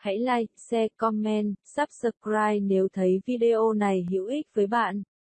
Hãy like, share, comment, subscribe nếu thấy video này hữu ích với bạn.